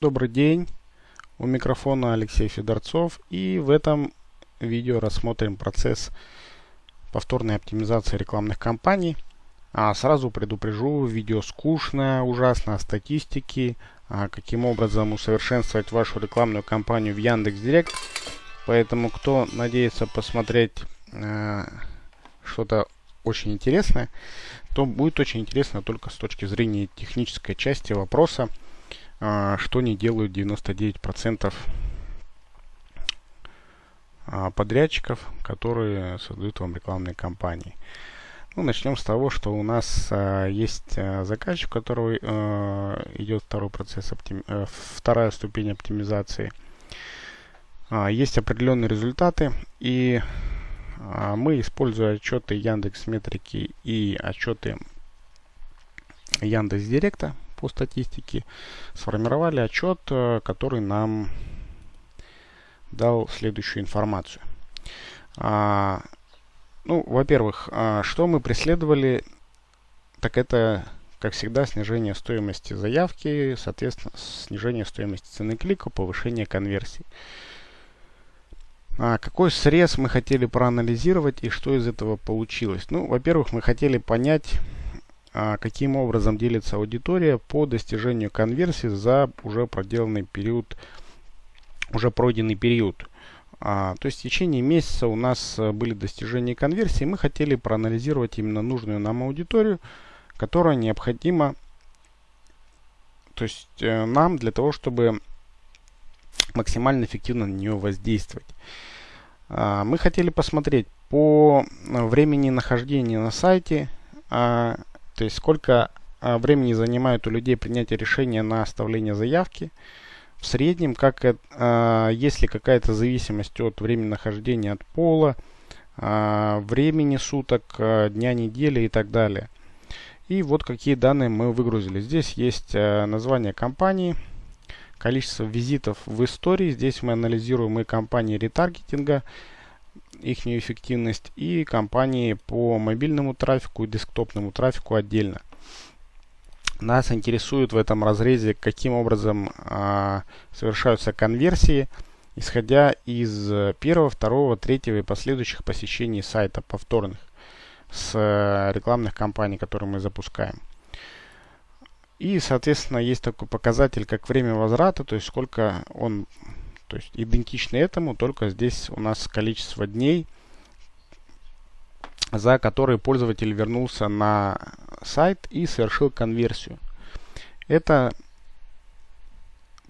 Добрый день, у микрофона Алексей Федорцов и в этом видео рассмотрим процесс повторной оптимизации рекламных кампаний. А сразу предупрежу, видео скучное, ужасно о статистике, а каким образом усовершенствовать вашу рекламную кампанию в Яндекс.Директ. Поэтому кто надеется посмотреть э, что-то очень интересное, то будет очень интересно только с точки зрения технической части вопроса. А, что не делают 99% а, подрядчиков, которые создают вам рекламные кампании. Ну, начнем с того, что у нас а, есть а, заказчик, у которого а, идет второй процесс, оптим... а, вторая ступень оптимизации. А, есть определенные результаты, и а, мы, используя отчеты Яндекс Метрики и отчеты Яндекс Директа, по статистике, сформировали отчет, э, который нам дал следующую информацию. А, ну, во-первых, а, что мы преследовали, так это, как всегда, снижение стоимости заявки, соответственно, снижение стоимости цены клика, повышение конверсии. А какой срез мы хотели проанализировать и что из этого получилось? Ну, во-первых, мы хотели понять, каким образом делится аудитория по достижению конверсии за уже проделанный период, уже пройденный период. А, то есть в течение месяца у нас э, были достижения конверсии. Мы хотели проанализировать именно нужную нам аудиторию, которая необходима то есть э, нам для того, чтобы максимально эффективно на нее воздействовать. А, мы хотели посмотреть по времени нахождения на сайте, а, то есть сколько а, времени занимает у людей принятие решения на оставление заявки. В среднем, как а, есть ли какая-то зависимость от времени нахождения от пола, а, времени суток, а, дня недели и так далее. И вот какие данные мы выгрузили. Здесь есть а, название компании, количество визитов в истории. Здесь мы анализируем и компании ретаргетинга, их эффективность и компании по мобильному трафику и десктопному трафику отдельно. Нас интересует в этом разрезе, каким образом а, совершаются конверсии, исходя из первого, второго, третьего и последующих посещений сайта повторных с а, рекламных кампаний, которые мы запускаем. И, соответственно, есть такой показатель, как время возврата, то есть сколько он то есть идентично этому, только здесь у нас количество дней, за которые пользователь вернулся на сайт и совершил конверсию. Это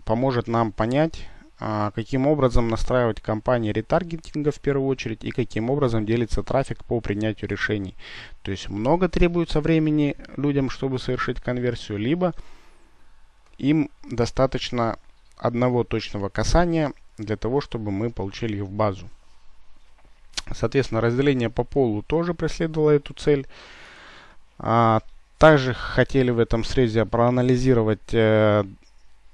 поможет нам понять, а, каким образом настраивать кампании ретаргетинга в первую очередь и каким образом делится трафик по принятию решений. То есть много требуется времени людям, чтобы совершить конверсию, либо им достаточно одного точного касания для того, чтобы мы получили их в базу. Соответственно, разделение по полу тоже преследовало эту цель. А, также хотели в этом срезе проанализировать э,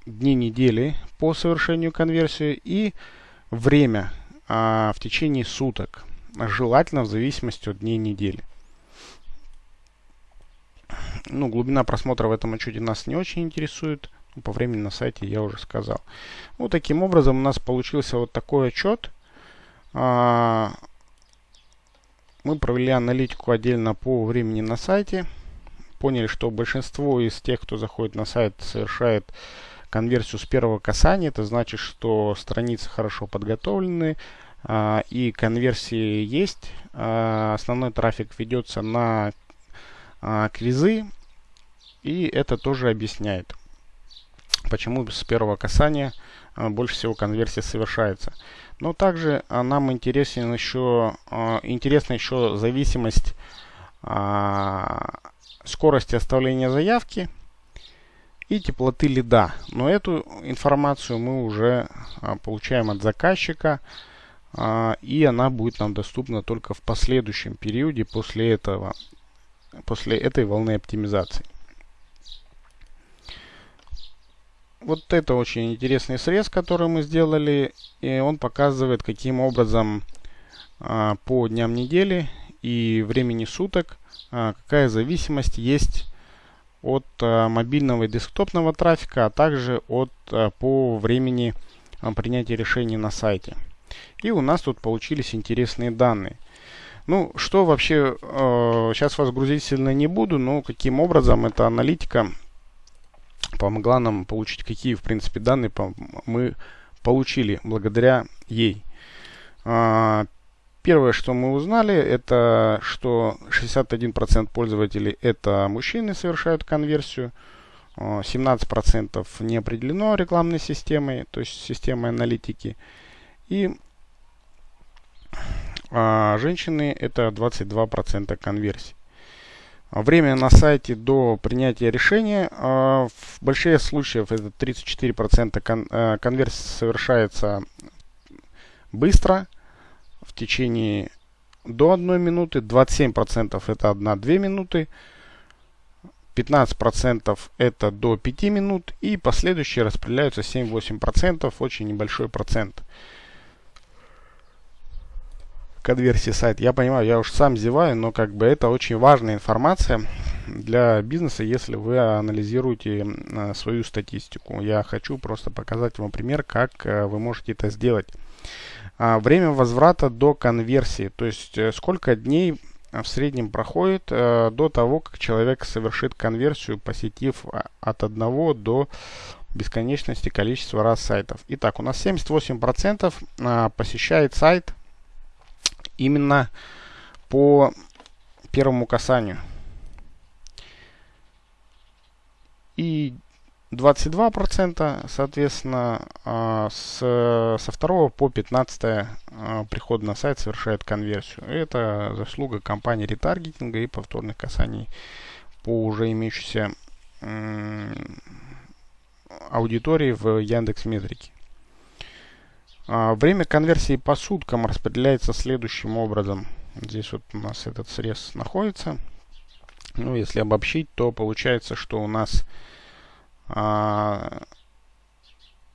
дни недели по совершению конверсии и время а, в течение суток, желательно в зависимости от дней недели. Ну, глубина просмотра в этом отчете нас не очень интересует. По времени на сайте я уже сказал. Вот таким образом у нас получился вот такой отчет. А, мы провели аналитику отдельно по времени на сайте. Поняли, что большинство из тех, кто заходит на сайт, совершает конверсию с первого касания. Это значит, что страницы хорошо подготовлены а, и конверсии есть. Основной трафик ведется на квизы. И это тоже объясняет почему с первого касания а, больше всего конверсия совершается. Но также а, нам интересен еще, а, интересна еще зависимость скорости оставления заявки и теплоты лида. Но эту информацию мы уже получаем от заказчика, и она будет нам доступна только в последующем периоде после этого, после этой волны оптимизации. Вот это очень интересный срез, который мы сделали. И он показывает, каким образом а, по дням недели и времени суток, а, какая зависимость есть от э, мобильного и десктопного трафика, а также от, э, по времени э, принятия решений на сайте. И у нас тут получились интересные данные. Ну, что вообще, э, сейчас вас грузить сильно не буду, но каким образом эта аналитика помогла нам получить, какие, в принципе, данные мы получили благодаря ей. Э, первое, что мы узнали, это что 61% пользователей это мужчины совершают конверсию. 17% э, не определено рекламной системой, то есть системой аналитики. И а женщины это 22% конверсии. Время на сайте до принятия решения. А, в больших случаях это 34% кон, а, конверсии совершается быстро, в течение до 1 минуты, 27% это 1-2 минуты, 15% это до 5 минут и последующие распределяются 7-8%, очень небольшой процент конверсии сайта. Я понимаю, я уж сам зеваю, но как бы это очень важная информация для бизнеса, если вы анализируете э, свою статистику. Я хочу просто показать вам пример, как э, вы можете это сделать. А, время возврата до конверсии, то есть э, сколько дней в среднем проходит до того, как человек совершит конверсию, посетив а, от 1 до бесконечности количества раз сайтов. Итак, у нас 78% а, посещает сайт именно по первому касанию. И 22%, соответственно, а, с, со второго по 15 а, приход на сайт совершает конверсию. Это заслуга компании ретаргетинга и повторных касаний по уже имеющейся аудитории в Яндекс Метрике. А, время конверсии по суткам распределяется следующим образом. Здесь вот у нас этот срез находится. Ну, если обобщить, то получается, что у нас а,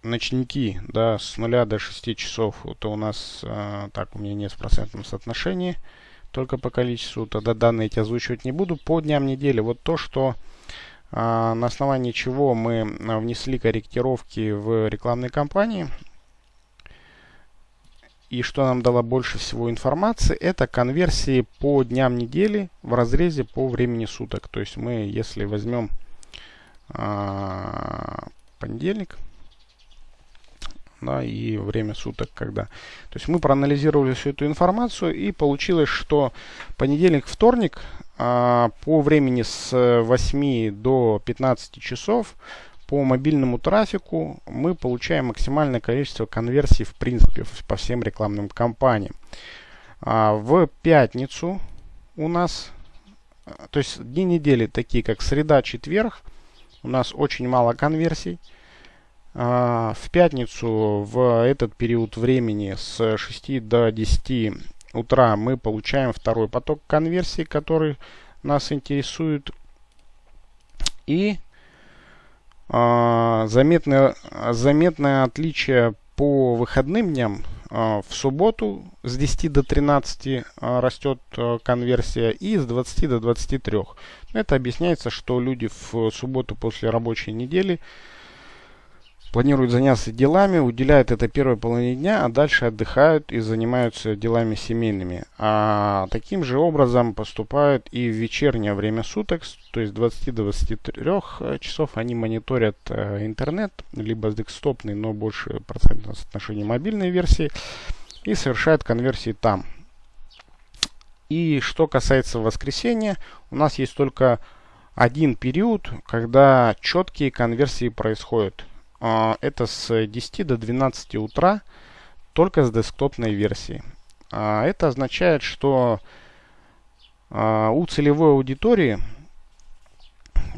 ночники, да, с 0 до 6 часов, это у нас, а, так, у меня нет в процентном соотношении, только по количеству, тогда данные эти озвучивать не буду. По дням недели, вот то, что а, на основании чего мы внесли корректировки в рекламной кампании, и что нам дало больше всего информации, это конверсии по дням недели в разрезе по времени суток. То есть мы, если возьмем а, понедельник, да, и время суток, когда. То есть мы проанализировали всю эту информацию и получилось, что понедельник, вторник а, по времени с 8 до 15 часов по мобильному трафику мы получаем максимальное количество конверсий в принципе по всем рекламным кампаниям. А в пятницу у нас, то есть дни недели такие как среда, четверг, у нас очень мало конверсий. А, в пятницу в этот период времени с 6 до 10 утра мы получаем второй поток конверсий, который нас интересует. И заметное, заметное отличие по выходным дням. А, в субботу с 10 до 13 а, растет конверсия и с 20 до 23. Это объясняется, что люди в субботу после рабочей недели планируют заняться делами, уделяют это первой половине дня, а дальше отдыхают и занимаются делами семейными. А таким же образом поступают и в вечернее время суток, то есть 20 до 23 э, часов они мониторят э, интернет, либо декстопный, но больше процентное соотношение мобильной версии, и совершают конверсии там. И что касается воскресенья, у нас есть только один период, когда четкие конверсии происходят. А, это с 10 до 12 утра только с десктопной версии. А, это означает, что а, у целевой аудитории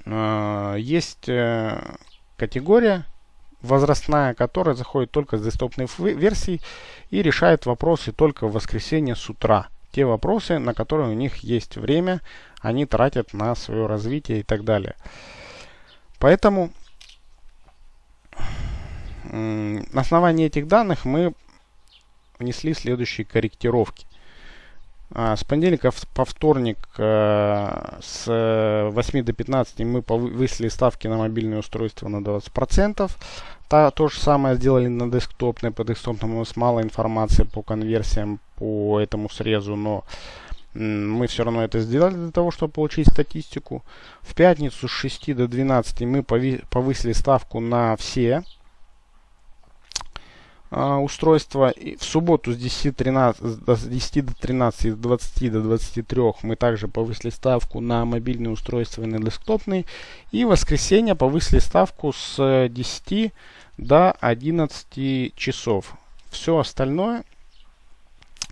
есть э, категория возрастная, которая заходит только с десктопной версии и решает вопросы только в воскресенье с утра. Те вопросы, на которые у них есть время, они тратят на свое развитие и так далее. Поэтому на основании этих данных мы внесли следующие корректировки. А, с понедельника по вторник э, с 8 до 15 мы повысили ставки на мобильные устройства на 20%. Та, то же самое сделали на десктопной. По десктопному у нас мало информации по конверсиям по этому срезу, но мы все равно это сделали для того, чтобы получить статистику. В пятницу с 6 до 12 мы повысили ставку на все а, устройства. И в субботу с 10, 13, с 10 до 13 с 20 до 23 мы также повысили ставку на мобильные устройства и на десктопные. И в воскресенье повысили ставку с 10 до 11 часов. Все остальное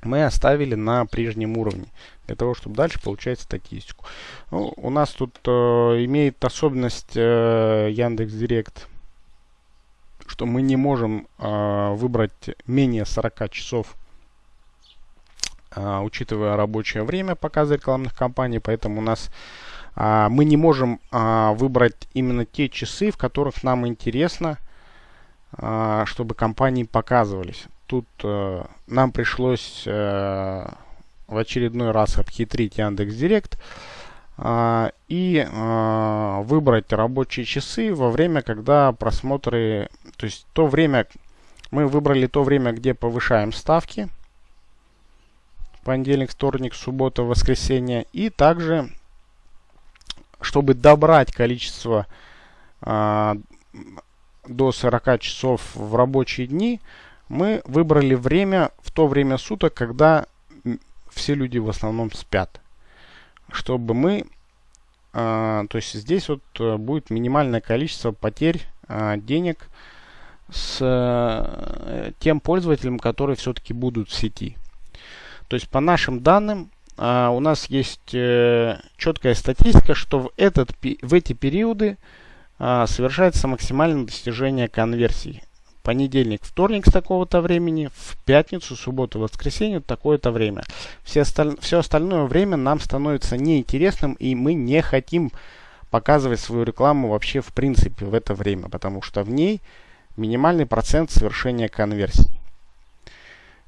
мы оставили на прежнем уровне, для того, чтобы дальше получать статистику. Ну, у нас тут э, имеет особенность э, Яндекс Директ, что мы не можем э, выбрать менее 40 часов, э, учитывая рабочее время показа рекламных кампаний, поэтому у нас э, мы не можем э, выбрать именно те часы, в которых нам интересно, э, чтобы компании показывались тут э, нам пришлось э, в очередной раз обхитрить Яндекс Директ э, и э, выбрать рабочие часы во время, когда просмотры, то есть то время, мы выбрали то время, где повышаем ставки, понедельник, вторник, суббота, воскресенье, и также, чтобы добрать количество э, до 40 часов в рабочие дни, мы выбрали время в то время суток, когда все люди в основном спят. Чтобы мы, э, то есть здесь вот э, будет минимальное количество потерь э, денег с э, тем пользователем, которые все-таки будут в сети. То есть по нашим данным э, у нас есть э, четкая статистика, что в, этот, в эти периоды совершается максимальное достижение конверсии понедельник, вторник с такого-то времени, в пятницу, субботу, воскресенье такое-то время. Все, осталь... все остальное время нам становится неинтересным, и мы не хотим показывать свою рекламу вообще в принципе в это время, потому что в ней минимальный процент совершения конверсий.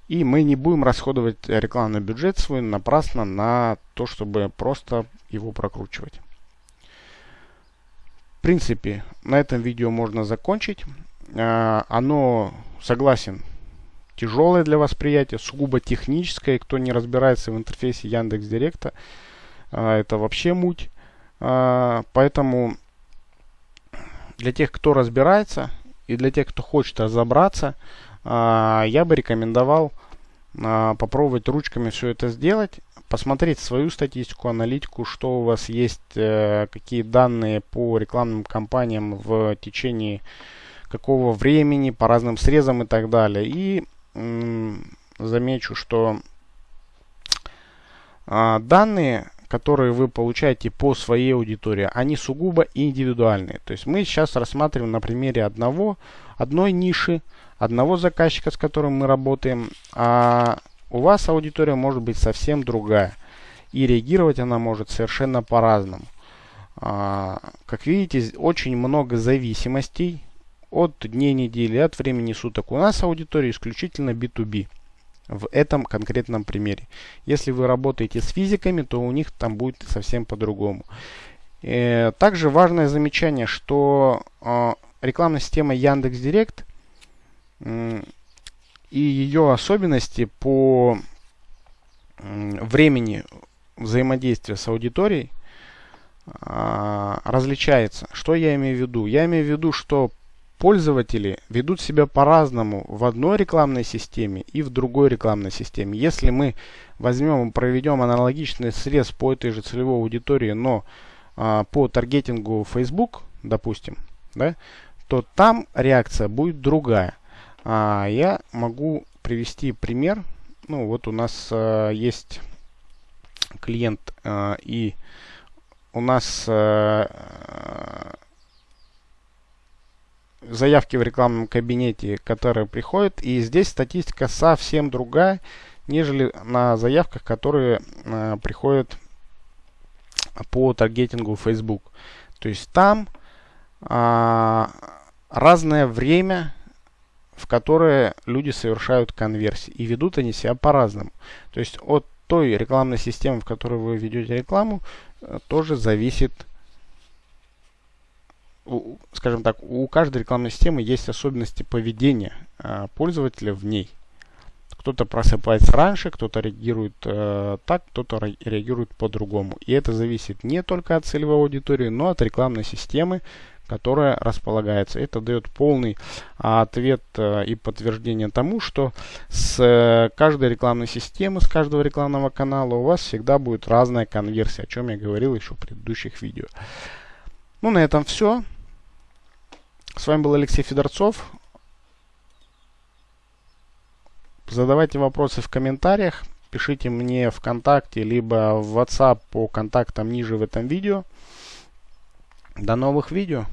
И мы не будем расходовать рекламный бюджет свой напрасно на то, чтобы просто его прокручивать. В принципе, на этом видео можно закончить. А, оно, согласен, тяжелое для восприятия, сугубо техническое. Кто не разбирается в интерфейсе Яндекс Директа, а, это вообще муть. А, поэтому для тех, кто разбирается, и для тех, кто хочет разобраться, я бы рекомендовал попробовать ручками все это сделать, посмотреть свою статистику, аналитику, что у вас есть, э, какие данные по рекламным кампаниям в течение какого времени, по разным срезам и так далее. И замечу, что а, данные, которые вы получаете по своей аудитории, они сугубо индивидуальные. То есть мы сейчас рассматриваем на примере одного, одной ниши, одного заказчика, с которым мы работаем, а у вас аудитория может быть совсем другая. И реагировать она может совершенно по-разному. А, как видите, очень много зависимостей от дней недели, от времени суток. У нас аудитория исключительно B2B в этом конкретном примере. Если вы работаете с физиками, то у них там будет совсем по-другому. Э, также важное замечание, что э, рекламная система Яндекс.Директ и ее особенности по времени взаимодействия с аудиторией а, различается. Что я имею в виду? Я имею в виду, что пользователи ведут себя по-разному в одной рекламной системе и в другой рекламной системе. Если мы возьмем и проведем аналогичный срез по этой же целевой аудитории, но а, по таргетингу Facebook, допустим, да, то там реакция будет другая. А, я могу привести пример. Ну, вот у нас а, есть клиент а, и у нас а, заявки в рекламном кабинете, которые приходят. И здесь статистика совсем другая, нежели на заявках, которые э, приходят по таргетингу Facebook. То есть там э, разное время, в которое люди совершают конверсии. И ведут они себя по-разному. То есть от той рекламной системы, в которой вы ведете рекламу, э, тоже зависит, скажем так, у каждой рекламной системы есть особенности поведения э, пользователя в ней. Кто-то просыпается раньше, кто-то реагирует э, так, кто-то реагирует по-другому. И это зависит не только от целевой аудитории, но от рекламной системы, которая располагается. Это дает полный а, ответ а, и подтверждение тому, что с а, каждой рекламной системы, с каждого рекламного канала у вас всегда будет разная конверсия, о чем я говорил еще в предыдущих видео. Ну, на этом все. С вами был Алексей Федорцов. Задавайте вопросы в комментариях. Пишите мне ВКонтакте, либо в WhatsApp по контактам ниже в этом видео. До новых видео.